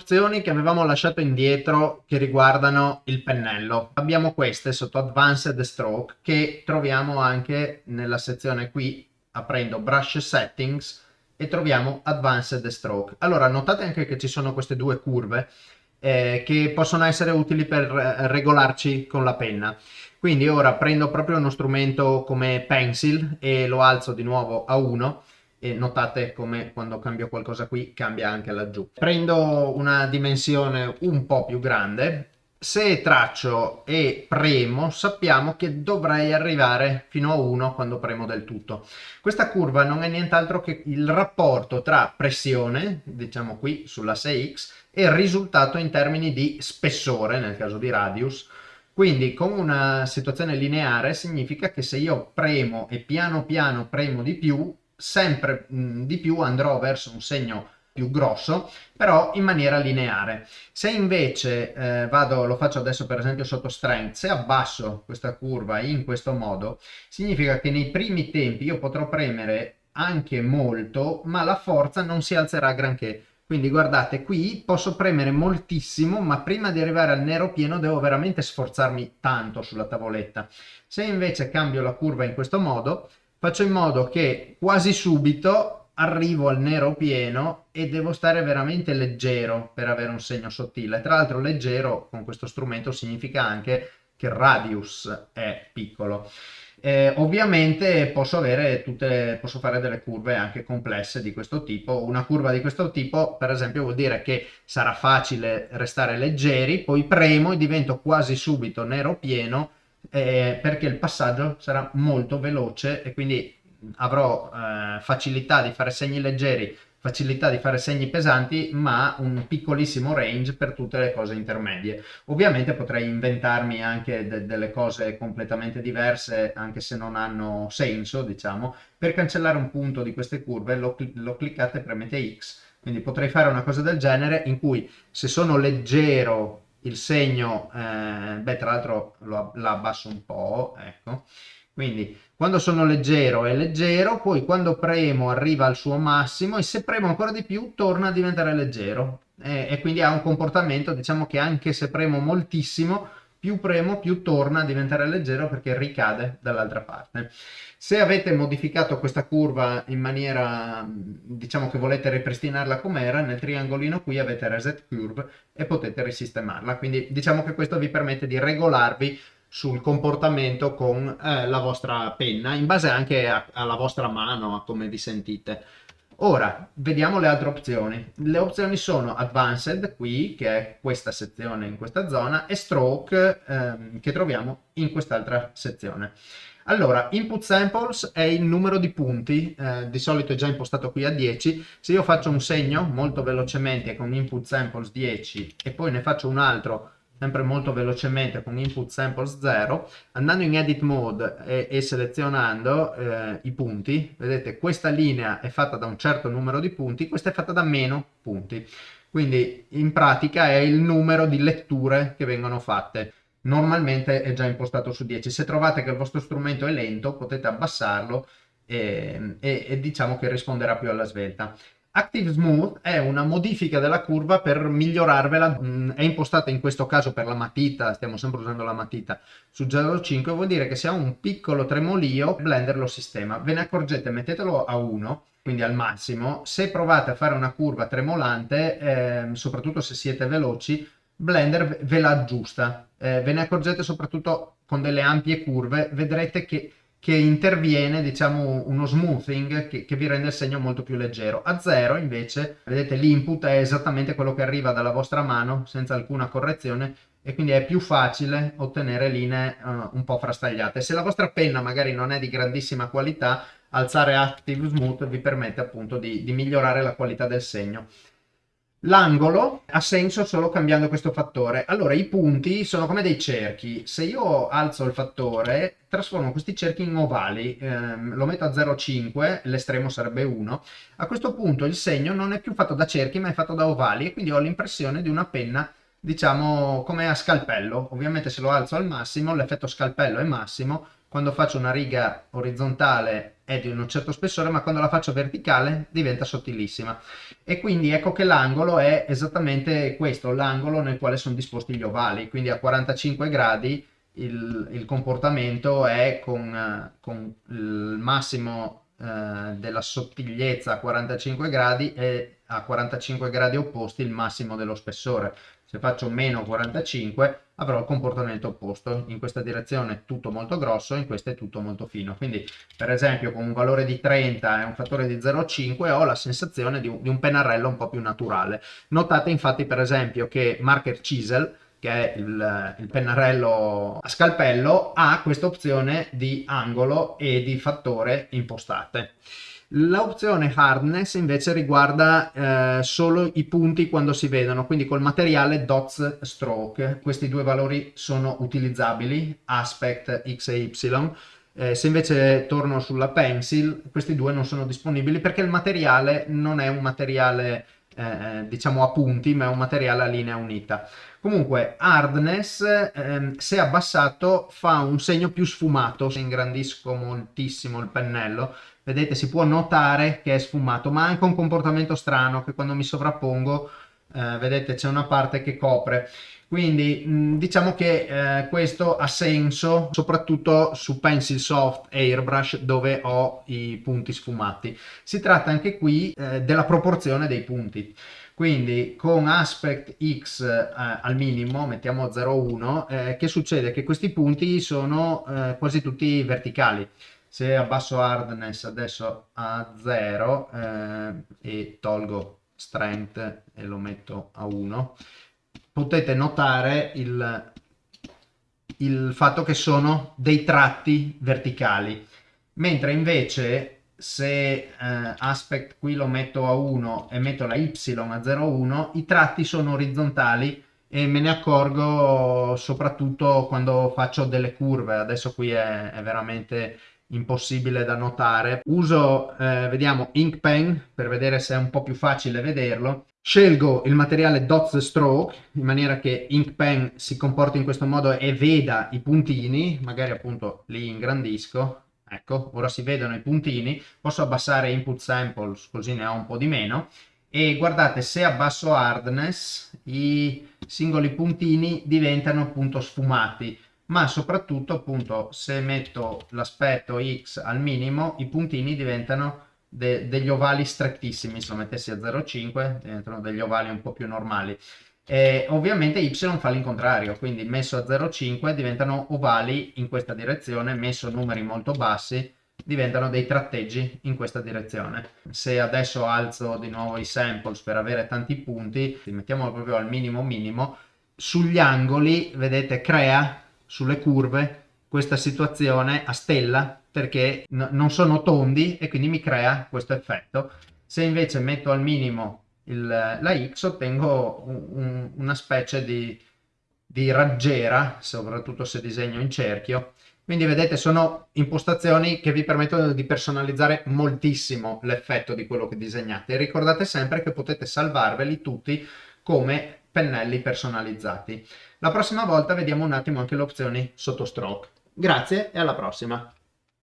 opzioni che avevamo lasciato indietro che riguardano il pennello. Abbiamo queste sotto Advanced Stroke che troviamo anche nella sezione qui aprendo Brush Settings e troviamo Advanced Stroke. Allora notate anche che ci sono queste due curve eh, che possono essere utili per eh, regolarci con la penna. Quindi ora prendo proprio uno strumento come Pencil e lo alzo di nuovo a 1 e notate come quando cambio qualcosa qui cambia anche laggiù. Prendo una dimensione un po' più grande, se traccio e premo sappiamo che dovrei arrivare fino a 1 quando premo del tutto. Questa curva non è nient'altro che il rapporto tra pressione, diciamo qui sull'asse X, e il risultato in termini di spessore, nel caso di radius, quindi con una situazione lineare significa che se io premo e piano piano premo di più, sempre mh, di più andrò verso un segno più grosso, però in maniera lineare. Se invece eh, vado, lo faccio adesso per esempio sotto strength, se abbasso questa curva in questo modo, significa che nei primi tempi io potrò premere anche molto, ma la forza non si alzerà granché. Quindi guardate, qui posso premere moltissimo, ma prima di arrivare al nero pieno devo veramente sforzarmi tanto sulla tavoletta. Se invece cambio la curva in questo modo, faccio in modo che quasi subito arrivo al nero pieno e devo stare veramente leggero per avere un segno sottile. Tra l'altro leggero con questo strumento significa anche che il radius è piccolo. Eh, ovviamente posso, avere tutte, posso fare delle curve anche complesse di questo tipo. Una curva di questo tipo, per esempio, vuol dire che sarà facile restare leggeri, poi premo e divento quasi subito nero pieno eh, perché il passaggio sarà molto veloce e quindi avrò eh, facilità di fare segni leggeri facilità di fare segni pesanti ma un piccolissimo range per tutte le cose intermedie. Ovviamente potrei inventarmi anche de delle cose completamente diverse anche se non hanno senso diciamo. Per cancellare un punto di queste curve lo, cl lo cliccate e premete X. Quindi potrei fare una cosa del genere in cui se sono leggero il segno eh, beh tra l'altro lo, abbasso un po' ecco quindi quando sono leggero è leggero, poi quando premo arriva al suo massimo e se premo ancora di più torna a diventare leggero. E, e quindi ha un comportamento, diciamo che anche se premo moltissimo, più premo più torna a diventare leggero perché ricade dall'altra parte. Se avete modificato questa curva in maniera, diciamo che volete ripristinarla com'era, nel triangolino qui avete Reset Curve e potete risistemarla. Quindi diciamo che questo vi permette di regolarvi sul comportamento con eh, la vostra penna, in base anche a, alla vostra mano, a come vi sentite. Ora, vediamo le altre opzioni. Le opzioni sono Advanced, qui, che è questa sezione in questa zona, e Stroke, ehm, che troviamo in quest'altra sezione. Allora, input samples è il numero di punti, eh, di solito è già impostato qui a 10. Se io faccio un segno molto velocemente con input samples 10 e poi ne faccio un altro sempre molto velocemente con input samples 0, andando in edit mode e, e selezionando eh, i punti, vedete questa linea è fatta da un certo numero di punti, questa è fatta da meno punti. Quindi in pratica è il numero di letture che vengono fatte. Normalmente è già impostato su 10. Se trovate che il vostro strumento è lento potete abbassarlo e, e, e diciamo che risponderà più alla svelta. Active Smooth è una modifica della curva per migliorarvela, mm, è impostata in questo caso per la matita, stiamo sempre usando la matita su 0.5, vuol dire che se ha un piccolo tremolio Blender lo sistema, ve ne accorgete, mettetelo a 1, quindi al massimo, se provate a fare una curva tremolante, eh, soprattutto se siete veloci, Blender ve la aggiusta, eh, ve ne accorgete soprattutto con delle ampie curve, vedrete che che interviene diciamo uno smoothing che, che, vi rende il segno molto più leggero. A zero invece vedete l'input è esattamente quello che arriva dalla vostra mano senza alcuna correzione e quindi è più facile ottenere linee uh, un po' frastagliate. Se la vostra penna magari non è di grandissima qualità alzare active smooth vi permette appunto di, di migliorare la qualità del segno L'angolo ha senso solo cambiando questo fattore. Allora, i punti sono come dei cerchi. Se io alzo il fattore, trasformo questi cerchi in ovali. Eh, lo metto a 0,5, l'estremo sarebbe 1. A questo punto il segno non è più fatto da cerchi, ma è fatto da ovali e quindi ho l'impressione di una penna, diciamo, come a scalpello. Ovviamente se lo alzo al massimo, l'effetto scalpello è massimo. Quando faccio una riga orizzontale è di un certo spessore, ma quando la faccio verticale diventa sottilissima. E quindi ecco che l'angolo è esattamente questo, l'angolo nel quale sono disposti gli ovali, quindi a 45 gradi il, il comportamento è con, con il massimo eh, della sottigliezza a 45 gradi e a 45 gradi opposti il massimo dello spessore. Se faccio meno 45 avrò il comportamento opposto. In questa direzione tutto molto grosso, in questa è tutto molto fino. Quindi per esempio con un valore di 30 e un fattore di 0,5 ho la sensazione di un, di un pennarello un po' più naturale. Notate infatti per esempio che Marker Chisel che è il, il, pennarello a scalpello, ha questa opzione di angolo e di fattore impostate. L'opzione hardness invece riguarda eh, solo i punti quando si vedono, quindi col materiale dots stroke. Questi due valori sono utilizzabili, aspect x e y. Eh, se invece torno sulla pencil, questi due non sono disponibili perché il materiale non è un materiale eh, eh, diciamo a punti, ma è un materiale a linea unita. Comunque, hardness, ehm, se abbassato, fa un segno più sfumato. Se ingrandisco moltissimo il pennello, vedete, si può notare che è sfumato, ma ha anche un comportamento strano che quando mi sovrappongo, eh, vedete, c'è una parte che copre. Quindi mh, diciamo che eh, questo ha senso soprattutto su Pencil Soft Airbrush dove ho i punti sfumati. Si tratta anche qui eh, della proporzione dei punti. Quindi con aspect x eh, al minimo, mettiamo 0,1, eh, che succede? Che questi punti sono eh, quasi tutti verticali. Se abbasso hardness adesso a 0 eh, e tolgo strength e lo metto a 1, potete notare il, il fatto che sono dei tratti verticali, mentre invece se eh, aspect qui lo metto a 1 e metto la y a 0,1, i tratti sono orizzontali e me ne accorgo soprattutto quando faccio delle curve, adesso qui è, è veramente impossibile da notare. Uso, eh, vediamo, Ink Pen per vedere se è un po' più facile vederlo Scelgo il materiale Dots Stroke in maniera che Ink Pen si comporti in questo modo e veda i puntini, magari appunto li ingrandisco, ecco, ora si vedono i puntini, posso abbassare Input Samples così ne ho un po' di meno. E guardate se abbasso Hardness i singoli puntini diventano appunto sfumati. Ma soprattutto appunto se metto l'aspetto X al minimo i puntini diventano de degli ovali strettissimi, se lo mettessi a 0,5 diventano degli ovali un po' più normali. E ovviamente y fa l'incontrario, quindi messo a 0,5 diventano ovali in questa direzione, messo numeri molto bassi diventano dei tratteggi in questa direzione. Se adesso alzo di nuovo i samples per avere tanti punti, mettiamolo proprio al minimo minimo, sugli angoli, vedete, crea sulle curve questa situazione a stella perché non sono tondi e quindi mi crea questo effetto. Se invece metto al minimo il, la X ottengo un, un, una specie di, di raggiera, soprattutto se disegno in cerchio. Quindi vedete sono impostazioni che vi permettono di personalizzare moltissimo l'effetto di quello che disegnate. Ricordate sempre che potete salvarveli tutti come pennelli personalizzati. La prossima volta vediamo un attimo anche le opzioni sotto stroke. Grazie e alla prossima!